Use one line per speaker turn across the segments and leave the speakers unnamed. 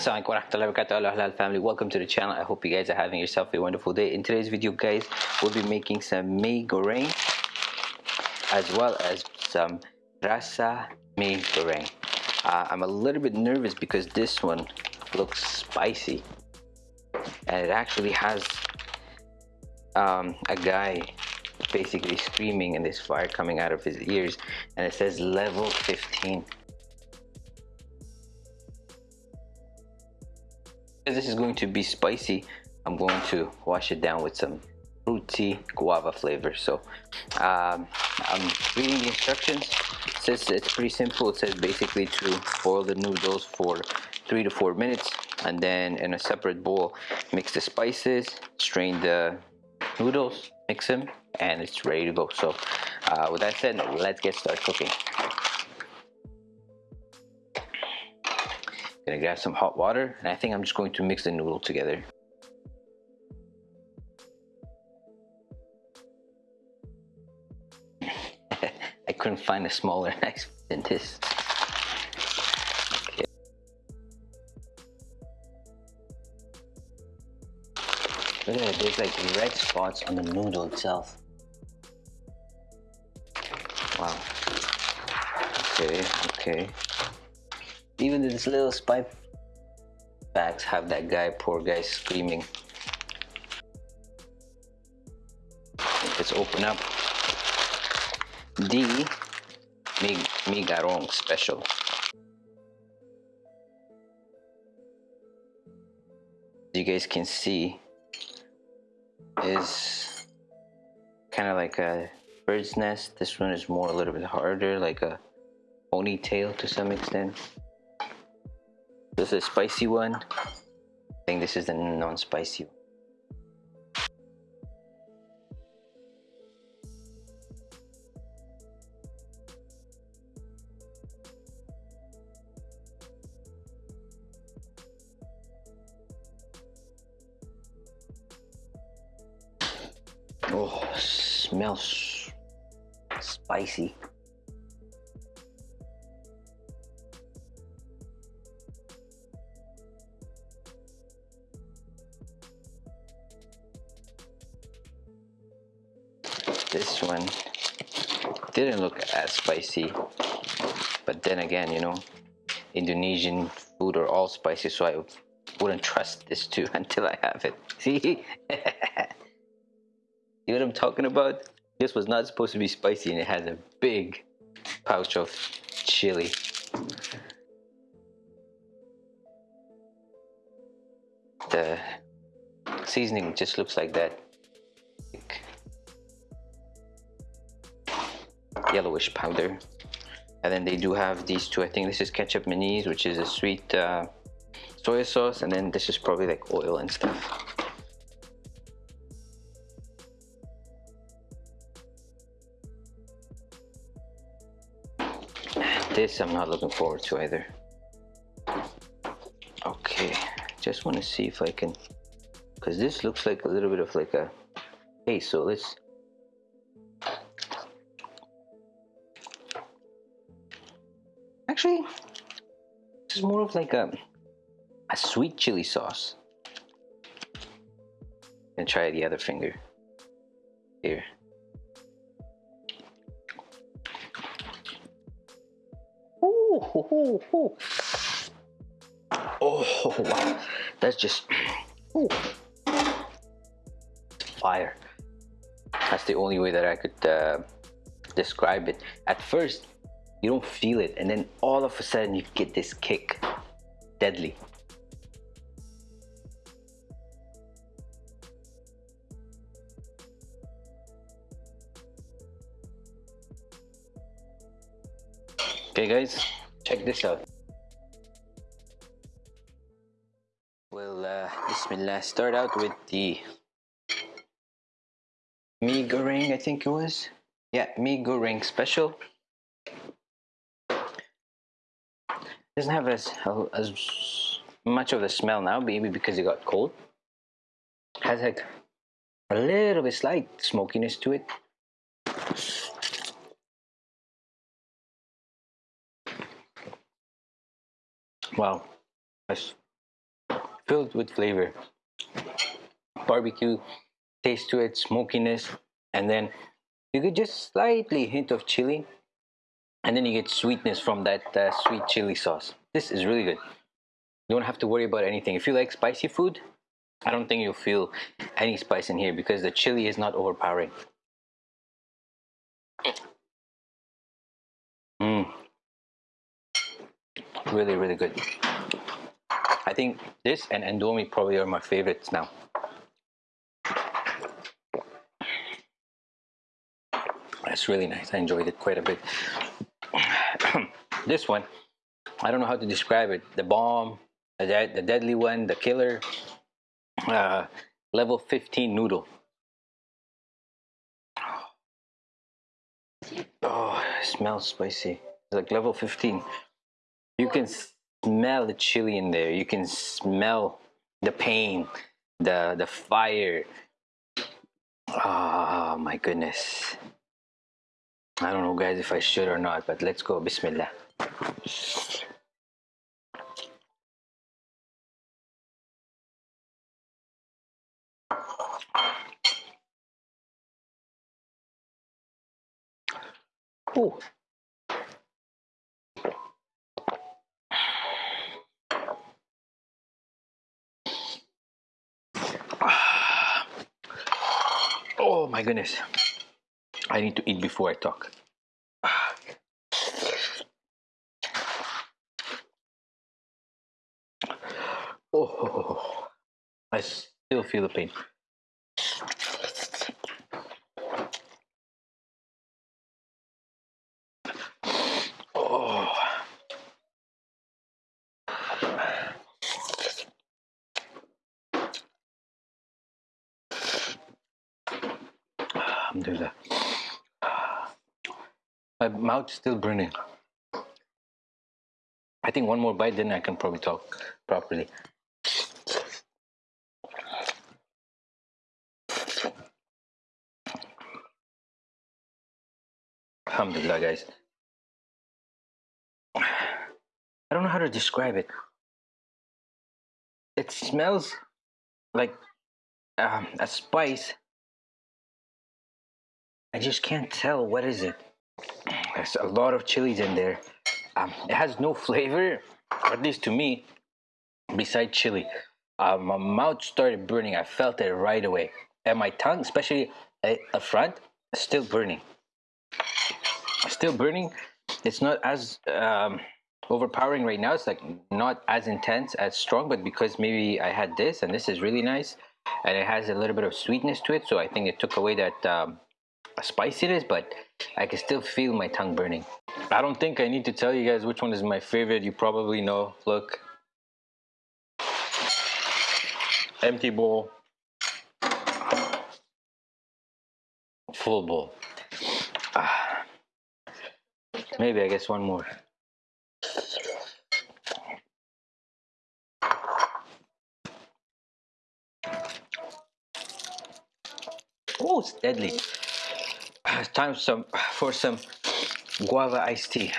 Assalamualaikum warahmatullahi wabarakatuh. Halal family. Welcome to the channel. I hope you guys are having yourself a wonderful day. In today's video guys we'll be making some mee goreng as well as some rasa mee goreng. Uh, I'm a little bit nervous because this one looks spicy. And it actually has um, a guy basically screaming and this fire coming out of his ears. And it says level 15 this is going to be spicy I'm going to wash it down with some fruity guava flavor. So um, I'm reading the instructions. It says it's pretty simple. It says basically to boil the noodles for three to four minutes and then in a separate bowl mix the spices strain the noodles mix them and it's ready to go. So uh, with that said let's get started cooking Gonna grab some hot water and I think I'm just going to mix the noodle together. I couldn't find a smaller knife than this. Okay. Look at it, there's like red spots on the noodle itself. Wow. Okay, okay. Even these little spy bags have that guy, poor guy, screaming. Let's open up the Mig mee goreng special. You guys can see, is kind of like a bird's nest. This one is more a little bit harder, like a ponytail to some extent. This is a spicy one. I think this is the non-spicy one. Oh, smells spicy. This one didn't look as spicy but then again you know Indonesian food are all spicy so I wouldn't trust this too until I have it. See? See what I'm talking about? This was not supposed to be spicy and it has a big pouch of chili. The seasoning just looks like that yellowish powder. And then they do have these two. I think this is kecap manis which is a sweet uh, soy sauce. And then this is probably like oil and stuff. This I'm not looking forward to either. Okay just want to see if I can because this looks like a little bit of like a hey so let's Actually, this is more of like a, a sweet chili sauce. And try the other finger. Here. Ooh, ooh, ooh. Oh, wow. That's just ooh. fire. That's the only way that I could uh, describe it. At first, you don't feel it and then all of a sudden you get this kick. Deadly. Okay guys check this out. We'll uh, bismillah start out with the mee goreng I think it was. Yeah mee goreng special doesn't have as as much of the smell now maybe because it got cold. Has like a little bit slight smokiness to it. Wow. That's filled with flavor. Barbecue taste to it, smokiness, and then you get just slightly hint of chili, and then you get sweetness from that uh, sweet chili sauce. This is really good. You don't have to worry about anything. If you like spicy food, I don't think you'll feel any spice in here because the chili is not overpowering. Mmm. Really, really good. I think this and Indomie probably are my favorites now. That's really nice. I enjoyed it quite a bit. This one, I don't know how to describe it. The bomb, the, the deadly one, the killer, uh, level 15 noodle. Oh, it smells spicy. It's like level 15. You can smell the chili in there. You can smell the pain, the the fire. Oh my goodness. I don't know guys if I should or not, but let's go. Bismillah. Oh my goodness. I need to eat before I talk. I still feel the pain. Oh. Alhamdulillah. My mouth's still burning. I think one more bite, then I can probably talk properly. Alhamdulillah, guys. I don't know how to describe it. It smells like um, a spice. I just can't tell what is it. There's a lot of chilies in there. Um, it has no flavor, at least to me, beside chili. Uh, my mouth started burning. I felt it right away. And my tongue, especially at the front, is still burning. Still burning. It's not as um, overpowering right now. It's like not as intense, as strong, but because maybe I had this and this is really nice and it has a little bit of sweetness to it. So I think it took away that um, spiciness, but I can still feel my tongue burning. I don't think I need to tell you guys which one is my favorite. You probably know. Look. Empty bowl. Full bowl. Ah. Maybe I guess one more. Oh, it's deadly time some for some guava iced tea.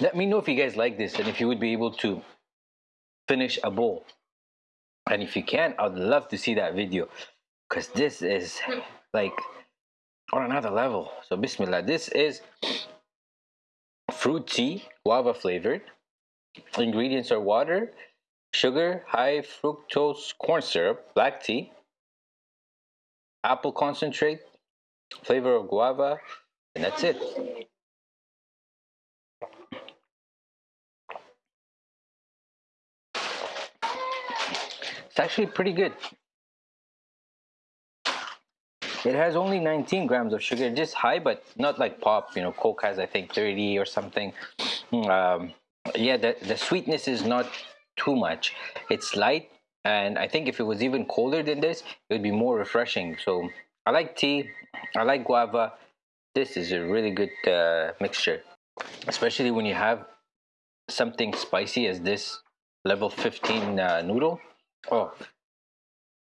Let me know if you guys like this and if you would be able to finish a bowl. And if you can, I'd love to see that video because this is like on another level. So bismillah, this is fruit tea, guava flavored. Ingredients are water, sugar, high fructose corn syrup, black tea, apple concentrate, flavor of guava, and that's it. It's actually pretty good. It has only 19 grams of sugar, just high, but not like pop. You know, Coke has I think 30 or something. Um, yeah, the, the sweetness is not too much. It's light, and I think if it was even colder than this, it would be more refreshing. So I like tea. I like guava. This is a really good uh, mixture, especially when you have something spicy as this level 15 uh, noodle. Oh,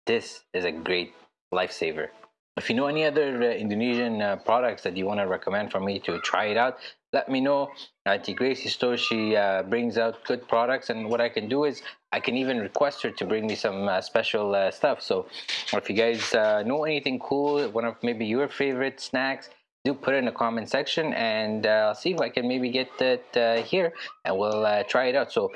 this is a great lifesaver. If you know any other uh, Indonesian uh, products that you want to recommend for me to try it out, let me know. Auntie Gracie store, she uh, brings out good products, and what I can do is I can even request her to bring me some uh, special uh, stuff. So, if you guys uh, know anything cool, one of maybe your favorite snacks, do put it in the comment section, and I'll see if I can maybe get that here, and we'll try it out. So,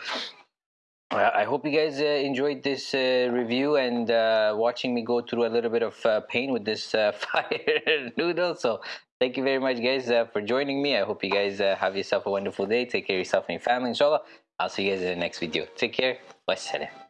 I hope you guys uh, enjoyed this uh, review and uh, watching me go through a little bit of uh, pain with this uh, fire noodle. So thank you very much guys uh, for joining me. I hope you guys have yourself a wonderful day. Take care of yourself and your family inshallah. I'll see you guys in the next video. Take care. Wassalam.